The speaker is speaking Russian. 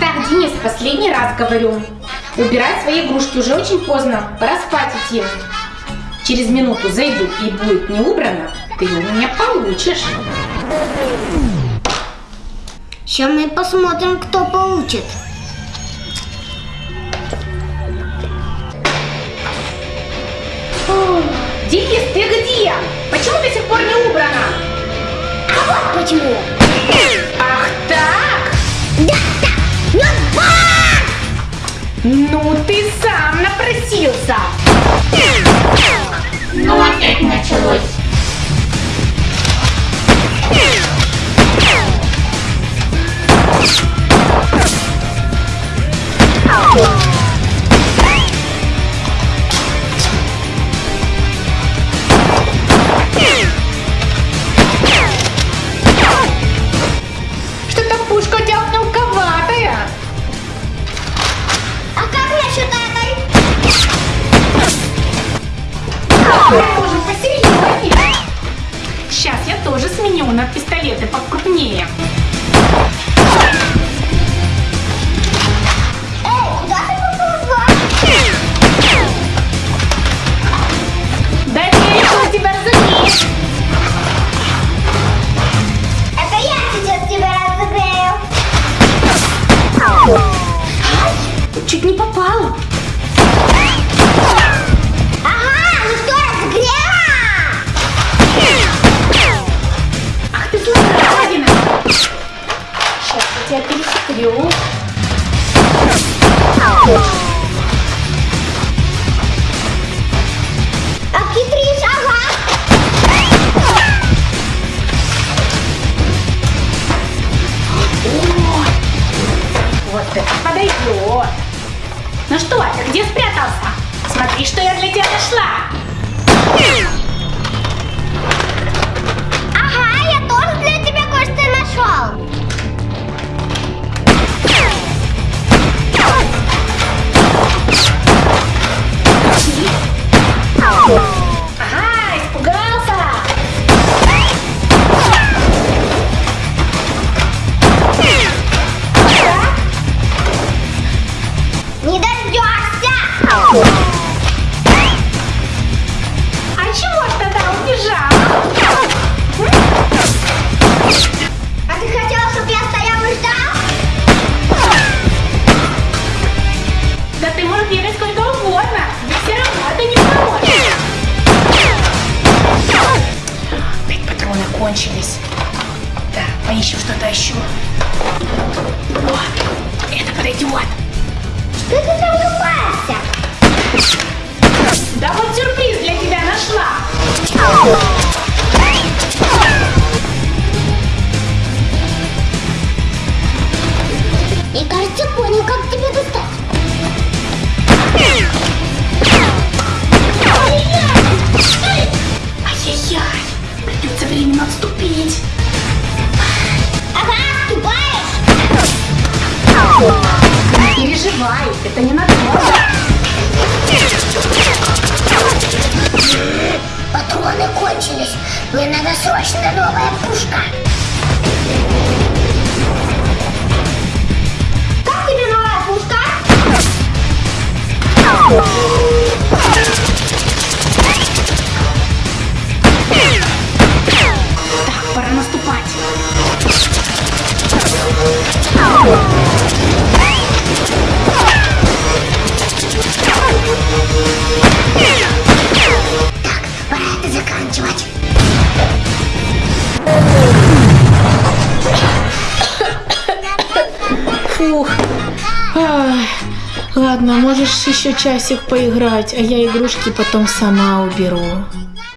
Так, Денис, последний раз говорю. Убирай свои игрушки, уже очень поздно. Пора спать идти. Через минуту зайду и будет не убрано, ты у меня получишь. Сейчас мы посмотрим, кто получит. Денис, ты где? Почему до сих пор не убрано? А вот почему. Ах ну ты сам напросился. Ну опять началось. Может, посерьезнее. Сейчас я тоже сменю на пистолеты покрупнее. Перехитрю. Обхитришь, ага. Вот это подойдет. Ну что, ты где спрятался? Смотри, что я для тебя нашла. Патроны кончились. Так, поищем что-то еще. Вот, это подойдет. Что ты там копаешься? Да вот сюрприз для тебя нашла. Временно отступить. Ага, ступаешь? Не переживай, это не надолго. Патроны кончились. Мне надо срочно новая пушка. Фух. Ладно, можешь еще часик поиграть, а я игрушки потом сама уберу.